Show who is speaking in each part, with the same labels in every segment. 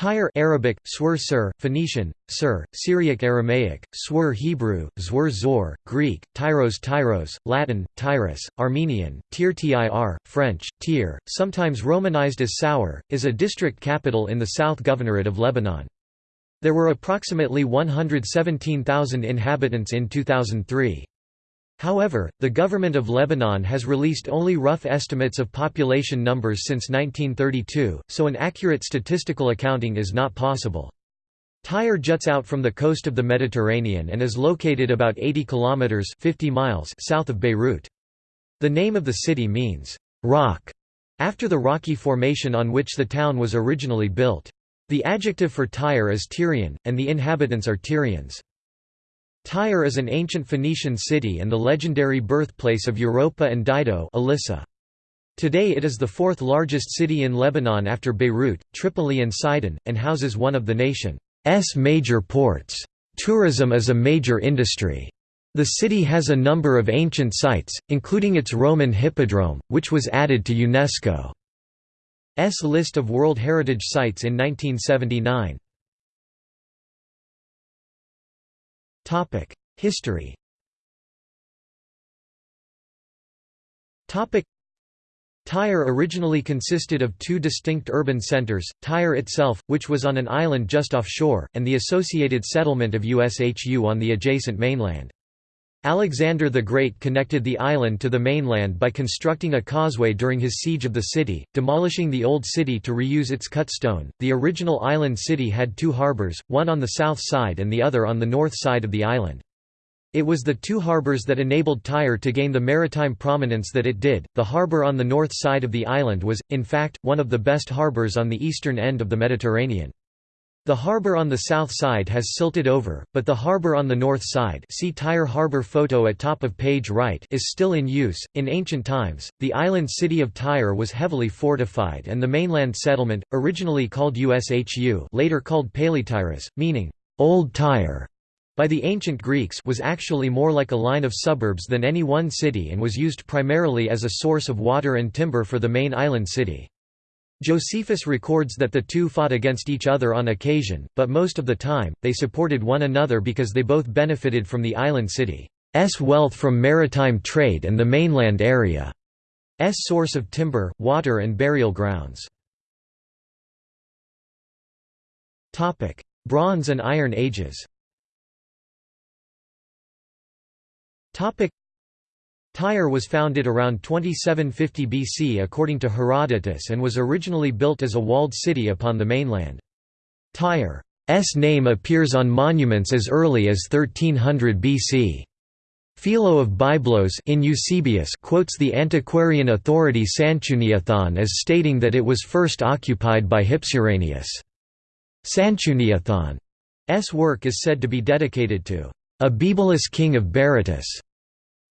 Speaker 1: Tyre Arabic, Swir Sir, Phoenician, Sir, Syriac Aramaic, Swir Hebrew, Zwir Zor, Greek, Tyros Tyros, Latin, Tyrus, Armenian, Tir Tir, French, Tir, sometimes romanized as Sour, is a district capital in the South Governorate of Lebanon. There were approximately 117,000 inhabitants in 2003. However, the government of Lebanon has released only rough estimates of population numbers since 1932, so an accurate statistical accounting is not possible. Tyre juts out from the coast of the Mediterranean and is located about 80 kilometers 50 miles south of Beirut. The name of the city means rock after the rocky formation on which the town was originally built. The adjective for Tyre is Tyrian, and the inhabitants are Tyrians. Tyre is an ancient Phoenician city and the legendary birthplace of Europa and Dido Alyssa. Today it is the fourth largest city in Lebanon after Beirut, Tripoli and Sidon, and houses one of the nation's major ports. Tourism is a major industry. The city has a number of ancient sites, including its Roman hippodrome, which was added to UNESCO's list of World Heritage Sites in 1979. History. Tyre originally consisted of two distinct urban centres, Tyre itself, which was on an island just offshore, and the associated settlement of Ushu on the adjacent mainland. Alexander the Great connected the island to the mainland by constructing a causeway during his siege of the city, demolishing the old city to reuse its cut stone. The original island city had two harbours, one on the south side and the other on the north side of the island. It was the two harbours that enabled Tyre to gain the maritime prominence that it did. The harbour on the north side of the island was, in fact, one of the best harbours on the eastern end of the Mediterranean. The harbour on the south side has silted over, but the harbour on the north side see Tyre harbour photo at top of page right is still in use. In ancient times, the island city of Tyre was heavily fortified and the mainland settlement, originally called Ushu later called Palaetyrus, meaning, Old Tyre, by the ancient Greeks was actually more like a line of suburbs than any one city and was used primarily as a source of water and timber for the main island city. Josephus records that the two fought against each other on occasion, but most of the time, they supported one another because they both benefited from the island city's wealth from maritime trade and the mainland area's source of timber, water and burial grounds. Bronze and Iron Ages Tyre was founded around 2750 BC according to Herodotus and was originally built as a walled city upon the mainland. Tyre's name appears on monuments as early as 1300 BC. Philo of Byblos in Eusebius quotes the antiquarian authority Sanchuniathon as stating that it was first occupied by Hypsiranius. Sanchuniathon's work is said to be dedicated to Abibalus king of Berytus.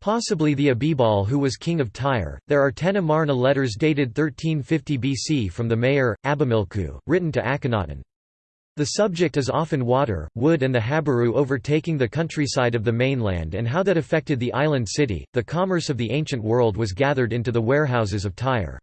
Speaker 1: Possibly the Abibal who was king of Tyre. There are ten Amarna letters dated 1350 BC from the mayor, Abimilku, written to Akhenaten. The subject is often water, wood, and the Habiru overtaking the countryside of the mainland and how that affected the island city. The commerce of the ancient world was gathered into the warehouses of Tyre.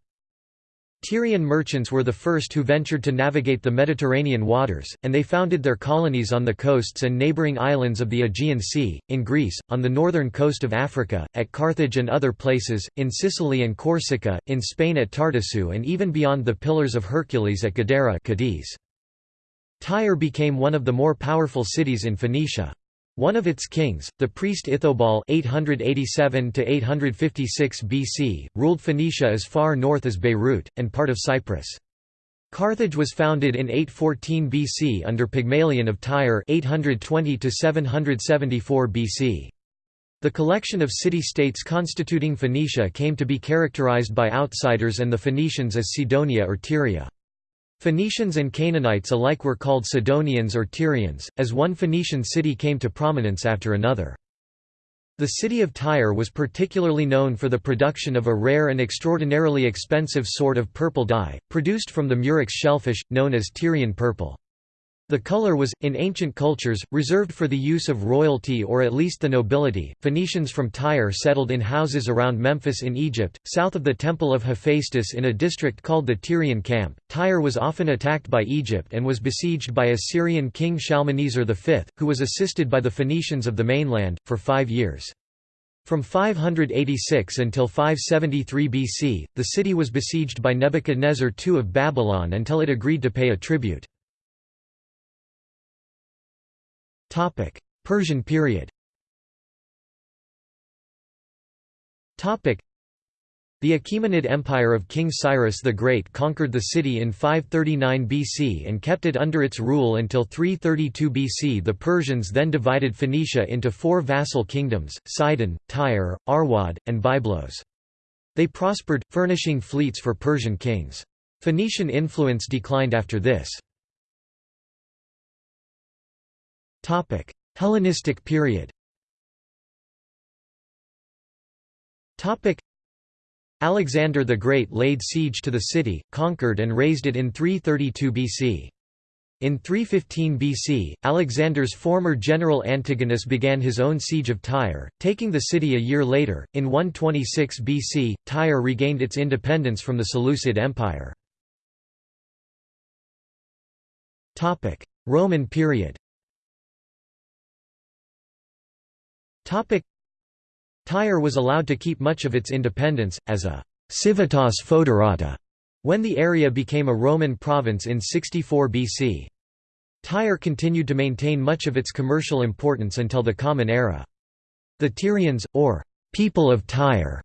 Speaker 1: Tyrian merchants were the first who ventured to navigate the Mediterranean waters, and they founded their colonies on the coasts and neighbouring islands of the Aegean Sea, in Greece, on the northern coast of Africa, at Carthage and other places, in Sicily and Corsica, in Spain at Tartessu and even beyond the Pillars of Hercules at Gadara Cadiz. Tyre became one of the more powerful cities in Phoenicia. One of its kings, the priest Ithobal (887–856 BC), ruled Phoenicia as far north as Beirut and part of Cyprus. Carthage was founded in 814 BC under Pygmalion of Tyre (820–774 BC). The collection of city-states constituting Phoenicia came to be characterized by outsiders and the Phoenicians as Sidonia or Tyria. Phoenicians and Canaanites alike were called Sidonians or Tyrians, as one Phoenician city came to prominence after another. The city of Tyre was particularly known for the production of a rare and extraordinarily expensive sort of purple dye, produced from the murex shellfish, known as Tyrian purple. The color was, in ancient cultures, reserved for the use of royalty or at least the nobility. Phoenicians from Tyre settled in houses around Memphis in Egypt, south of the Temple of Hephaestus in a district called the Tyrian Camp. Tyre was often attacked by Egypt and was besieged by Assyrian king Shalmaneser V, who was assisted by the Phoenicians of the mainland, for five years. From 586 until 573 BC, the city was besieged by Nebuchadnezzar II of Babylon until it agreed to pay a tribute. Persian period the Achaemenid Empire of King Cyrus the Great conquered the city in 539 BC and kept it under its rule until 332 BC. The Persians then divided Phoenicia into four vassal kingdoms, Sidon, Tyre, Arwad, and Byblos. They prospered, furnishing fleets for Persian kings. Phoenician influence declined after this. Hellenistic period Alexander the Great laid siege to the city, conquered and razed it in 332 BC. In 315 BC, Alexander's former general Antigonus began his own siege of Tyre, taking the city a year later. In 126 BC, Tyre regained its independence from the Seleucid Empire. Roman period Tyre was allowed to keep much of its independence, as a civitas foederata, when the area became a Roman province in 64 BC. Tyre continued to maintain much of its commercial importance until the Common Era. The Tyrians, or people of Tyre,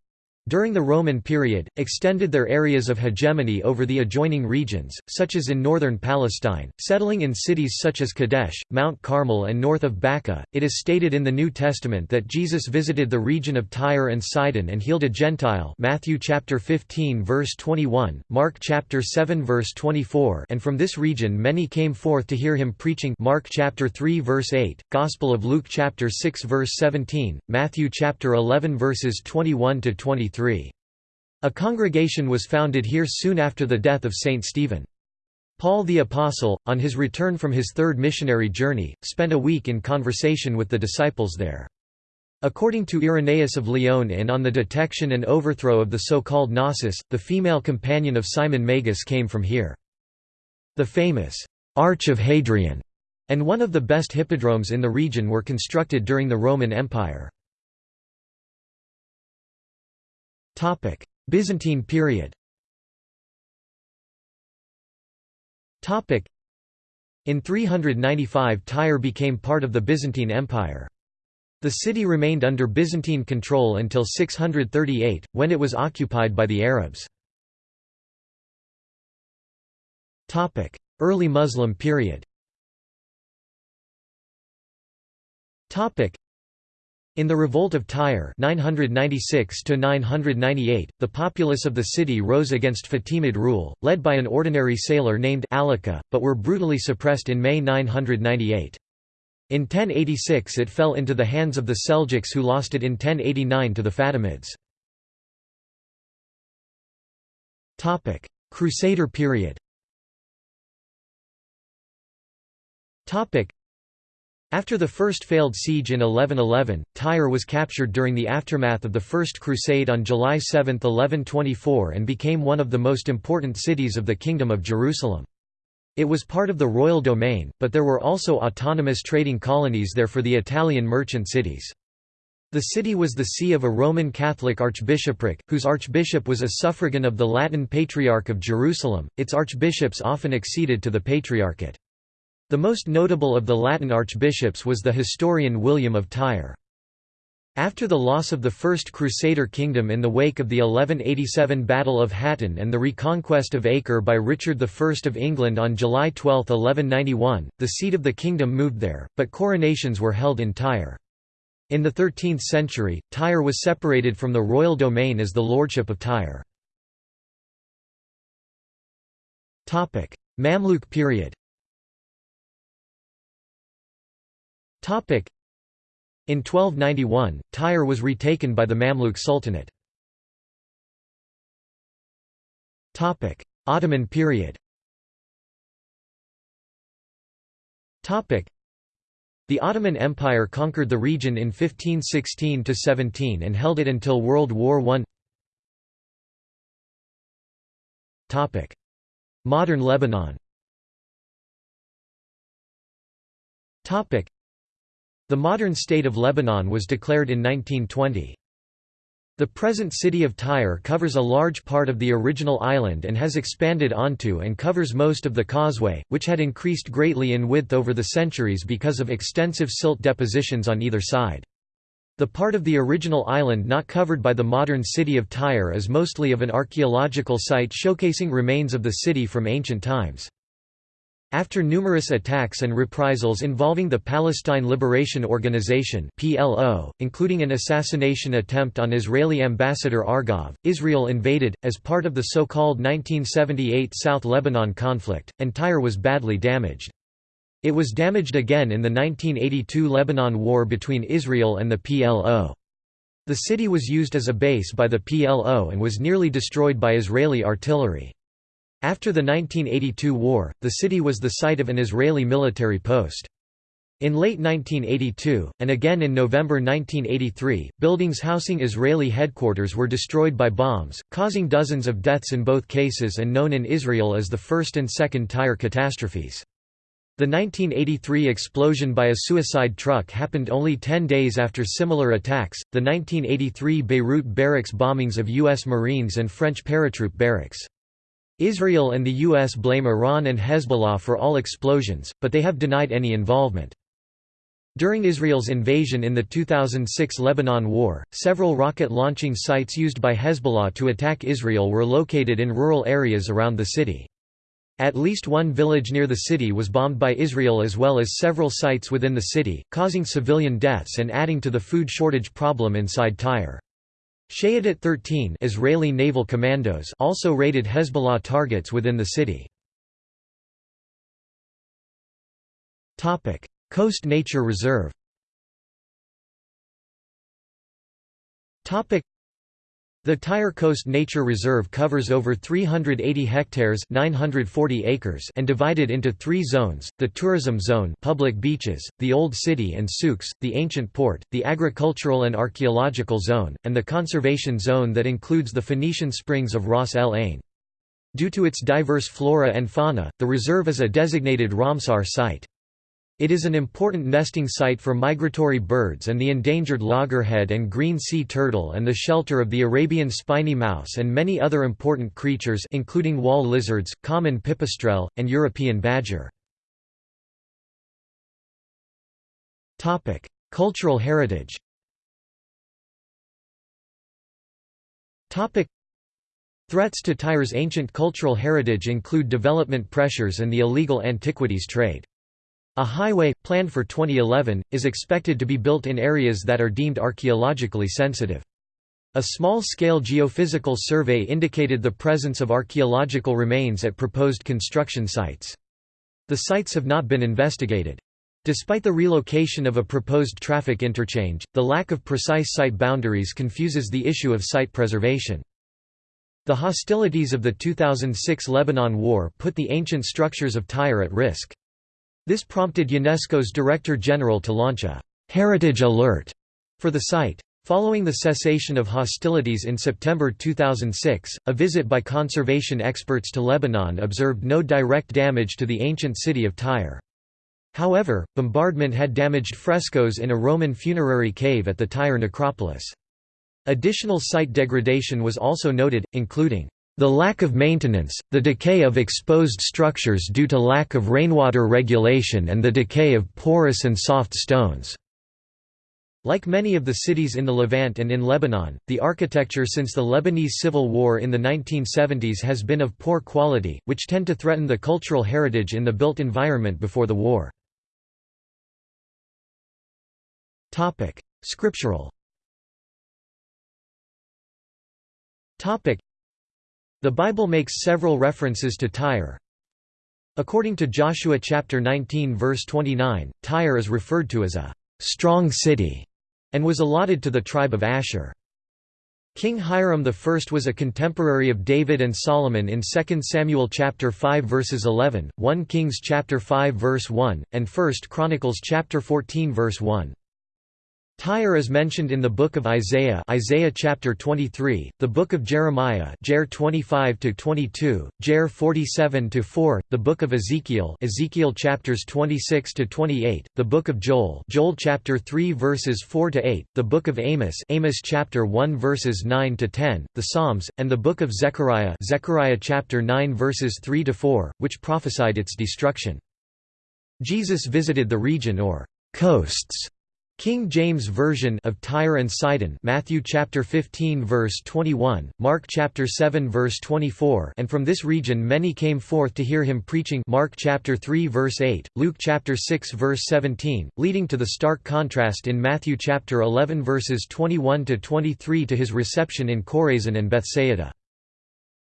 Speaker 1: during the Roman period, extended their areas of hegemony over the adjoining regions, such as in northern Palestine, settling in cities such as Kadesh, Mount Carmel and north of Baca. It is stated in the New Testament that Jesus visited the region of Tyre and Sidon and healed a Gentile Matthew chapter 15 verse 21, Mark chapter 7 verse 24 and from this region many came forth to hear him preaching Mark chapter 3 verse 8, Gospel of Luke chapter 6 verse 17, Matthew chapter 11 verses 21 to 23. A congregation was founded here soon after the death of Saint Stephen. Paul the Apostle, on his return from his third missionary journey, spent a week in conversation with the disciples there. According to Irenaeus of Lyon in On the Detection and Overthrow of the so-called Gnosis, the female companion of Simon Magus came from here. The famous Arch of Hadrian and one of the best hippodromes in the region were constructed during the Roman Empire. Byzantine period. In 395 Tyre became part of the Byzantine Empire. The city remained under Byzantine control until 638, when it was occupied by the Arabs. Early Muslim period in the Revolt of Tyre 996 the populace of the city rose against Fatimid rule, led by an ordinary sailor named Alika, but were brutally suppressed in May 998. In 1086 it fell into the hands of the Seljuks who lost it in 1089 to the Fatimids. Crusader period after the first failed siege in 1111, Tyre was captured during the aftermath of the First Crusade on July 7, 1124 and became one of the most important cities of the Kingdom of Jerusalem. It was part of the royal domain, but there were also autonomous trading colonies there for the Italian merchant cities. The city was the see of a Roman Catholic archbishopric, whose archbishop was a suffragan of the Latin Patriarch of Jerusalem, its archbishops often acceded to the Patriarchate. The most notable of the Latin archbishops was the historian William of Tyre. After the loss of the First Crusader kingdom in the wake of the 1187 Battle of Hattin and the reconquest of Acre by Richard I of England on July 12, 1191, the seat of the kingdom moved there, but coronations were held in Tyre. In the 13th century, Tyre was separated from the royal domain as the Lordship of Tyre. Mamluk period In 1291, Tyre was retaken by the Mamluk Sultanate. Ottoman period. The Ottoman Empire conquered the region in 1516–17 and held it until World War I Modern Lebanon The modern state of Lebanon was declared in 1920. The present city of Tyre covers a large part of the original island and has expanded onto and covers most of the causeway, which had increased greatly in width over the centuries because of extensive silt depositions on either side. The part of the original island not covered by the modern city of Tyre is mostly of an archaeological site showcasing remains of the city from ancient times. After numerous attacks and reprisals involving the Palestine Liberation Organization (PLO), including an assassination attempt on Israeli ambassador Argov, Israel invaded as part of the so-called 1978 South Lebanon conflict, and Tyre was badly damaged. It was damaged again in the 1982 Lebanon War between Israel and the PLO. The city was used as a base by the PLO and was nearly destroyed by Israeli artillery. After the 1982 war, the city was the site of an Israeli military post. In late 1982, and again in November 1983, buildings housing Israeli headquarters were destroyed by bombs, causing dozens of deaths in both cases and known in Israel as the first and second Tyre catastrophes. The 1983 explosion by a suicide truck happened only 10 days after similar attacks, the 1983 Beirut barracks bombings of U.S. Marines and French paratroop barracks. Israel and the U.S. blame Iran and Hezbollah for all explosions, but they have denied any involvement. During Israel's invasion in the 2006 Lebanon War, several rocket launching sites used by Hezbollah to attack Israel were located in rural areas around the city. At least one village near the city was bombed by Israel as well as several sites within the city, causing civilian deaths and adding to the food shortage problem inside Tyre. Shayetet 13 Israeli naval commandos also raided Hezbollah targets within the city. Topic: Coast Nature Reserve the Tyre Coast Nature Reserve covers over 380 hectares 940 acres and divided into three zones, the tourism zone public beaches, the Old City and souks, the ancient port, the agricultural and archaeological zone, and the conservation zone that includes the Phoenician springs of Ras El Ain. Due to its diverse flora and fauna, the reserve is a designated Ramsar site. It is an important nesting site for migratory birds and the endangered loggerhead and green sea turtle and the shelter of the Arabian spiny mouse and many other important creatures including wall lizards, common pipistrelle, and European badger. Cultural heritage Threats to Tyre's ancient cultural heritage include development pressures and the illegal antiquities trade. A highway, planned for 2011, is expected to be built in areas that are deemed archaeologically sensitive. A small-scale geophysical survey indicated the presence of archaeological remains at proposed construction sites. The sites have not been investigated. Despite the relocation of a proposed traffic interchange, the lack of precise site boundaries confuses the issue of site preservation. The hostilities of the 2006 Lebanon War put the ancient structures of Tyre at risk. This prompted UNESCO's Director General to launch a «heritage alert» for the site. Following the cessation of hostilities in September 2006, a visit by conservation experts to Lebanon observed no direct damage to the ancient city of Tyre. However, bombardment had damaged frescoes in a Roman funerary cave at the Tyre necropolis. Additional site degradation was also noted, including the lack of maintenance, the decay of exposed structures due to lack of rainwater regulation and the decay of porous and soft stones. Like many of the cities in the Levant and in Lebanon, the architecture since the Lebanese Civil War in the 1970s has been of poor quality, which tend to threaten the cultural heritage in the built environment before the war. Scriptural the Bible makes several references to Tyre. According to Joshua chapter 19 verse 29, Tyre is referred to as a strong city and was allotted to the tribe of Asher. King Hiram I was a contemporary of David and Solomon in 2 Samuel chapter 5 verses 11, 1 Kings chapter 5 verse 1, and 1 Chronicles chapter 14 verse 1. Tyre is mentioned in the book of Isaiah, Isaiah chapter 23, the book of Jeremiah, Jer 25 to 22, Jer 47 to 4, the book of Ezekiel, Ezekiel chapters 26 to 28, the book of Joel, Joel chapter 3 verses 4 to 8, the book of Amos, Amos chapter 1 verses 9 to 10, the Psalms, and the book of Zechariah, Zechariah chapter 9 verses 3 to 4, which prophesied its destruction. Jesus visited the region or coasts King James Version of Tyre and Sidon Matthew chapter 15 verse 21, Mark chapter 7 verse 24 and from this region many came forth to hear him preaching Mark chapter 3 verse 8, Luke chapter 6 verse 17, leading to the stark contrast in Matthew chapter 11 verses 21 to 23 to his reception in Chorazin and Bethsaida.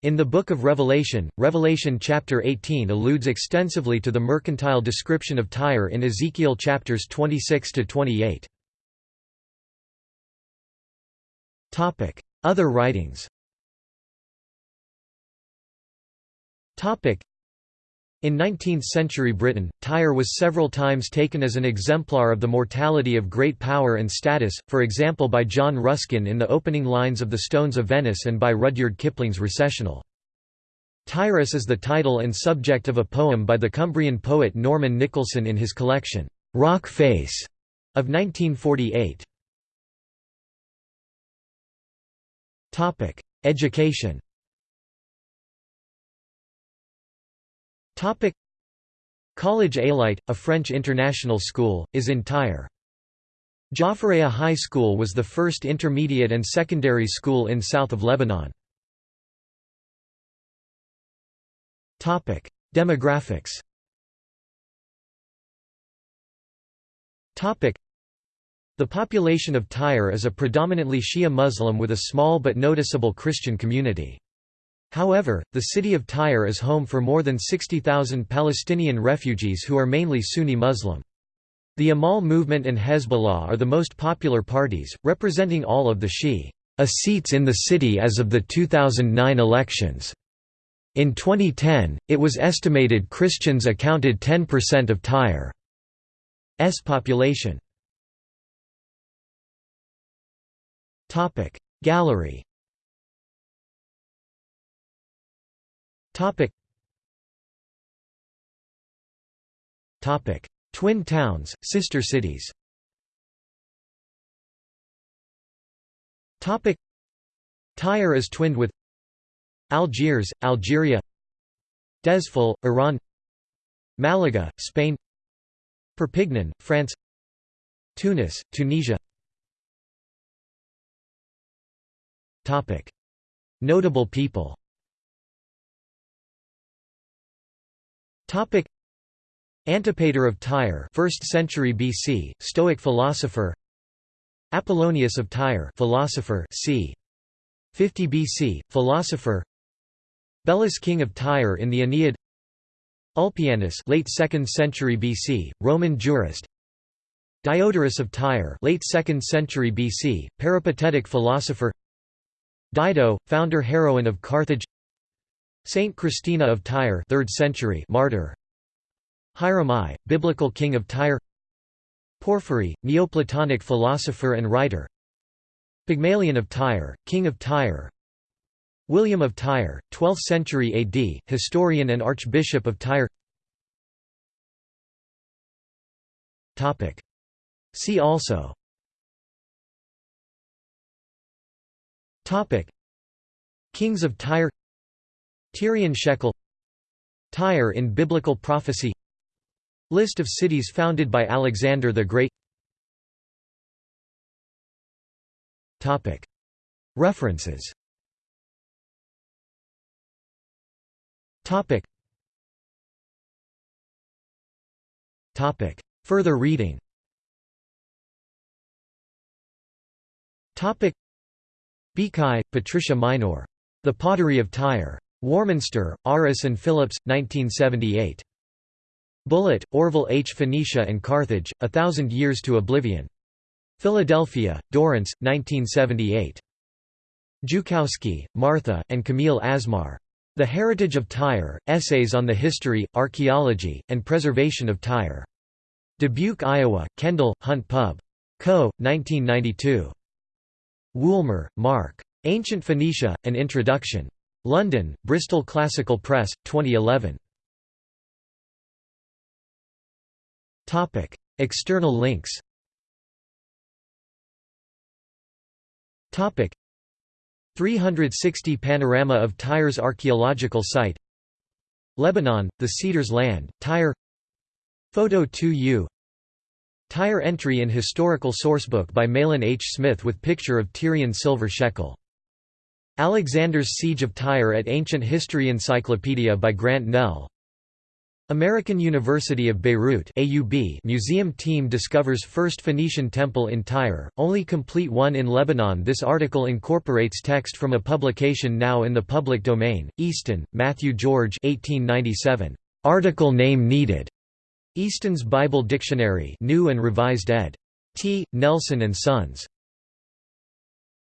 Speaker 1: In the Book of Revelation, Revelation chapter 18 alludes extensively to the mercantile description of Tyre in Ezekiel chapters 26 to 28. Topic: Other writings. Topic: in 19th-century Britain, Tyre was several times taken as an exemplar of the mortality of great power and status, for example by John Ruskin in the opening lines of The Stones of Venice and by Rudyard Kipling's Recessional. Tyrus is the title and subject of a poem by the Cumbrian poet Norman Nicholson in his collection, "'Rock Face' of 1948. Education Topic College Aelite, a French international school, is in Tyre. Jaffareya High School was the first intermediate and secondary school in south of Lebanon. Topic: Demographics. Topic: The population of Tyre is a predominantly Shia Muslim with a small but noticeable Christian community. However, the city of Tyre is home for more than 60,000 Palestinian refugees who are mainly Sunni Muslim. The Amal movement and Hezbollah are the most popular parties, representing all of the Shia seats in the city as of the 2009 elections. In 2010, it was estimated Christians accounted 10% of Tyre's population. Gallery Topic. Topic. Twin towns, sister cities Topic. Tyre is twinned with Algiers, Algeria Dezful, Iran Malaga, Spain Perpignan, France Tunis, Tunisia Topic. Notable people Topic. Antipater of Tyre 1st century BC Stoic philosopher. Apollonius of Tyre philosopher c. 50 BC philosopher. Belus king of Tyre in the Aeneid. Ulpianus late 2nd century BC Roman jurist. Diodorus of Tyre late 2nd century BC peripatetic philosopher. Dido founder heroine of Carthage Saint Christina of Tyre 3rd century martyr. Hiram I, biblical king of Tyre. Porphyry, Neoplatonic philosopher and writer. Pygmalion of Tyre, king of Tyre. William of Tyre, 12th century AD, historian and archbishop of Tyre. See also. Kings of Tyre Tyrian shekel Tyre in biblical prophecy List of cities founded by Alexander the Great. References. Further reading. Bikai, Patricia Maynor. The Pottery of Tyre. Warminster, Aris and Phillips, 1978. Bullitt, Orville H. Phoenicia and Carthage, A Thousand Years to Oblivion. Philadelphia, Dorrance, 1978. Joukowsky, Martha, and Camille Asmar. The Heritage of Tyre, Essays on the History, Archaeology, and Preservation of Tyre. Dubuque, Iowa, Kendall, Hunt Pub. Co., 1992. Woolmer, Mark. Ancient Phoenicia, An Introduction. London, Bristol Classical Press, 2011. Topic: External links Topic: 360 Panorama of Tyre's archaeological site Lebanon, the Cedars Land, Tyre Photo 2U Tyre entry in Historical Sourcebook by Mahlon H. Smith with picture of Tyrian silver shekel. Alexander's Siege of Tyre at Ancient History Encyclopedia by Grant Nell American University of Beirut AUB museum team discovers first Phoenician temple in Tyre, only complete one in Lebanon This article incorporates text from a publication now in the public domain, Easton, Matthew George 1897. Article name needed. Easton's Bible Dictionary New and Revised ed. T. Nelson and Sons.